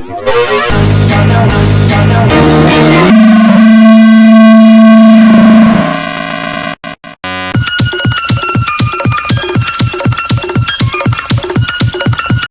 Música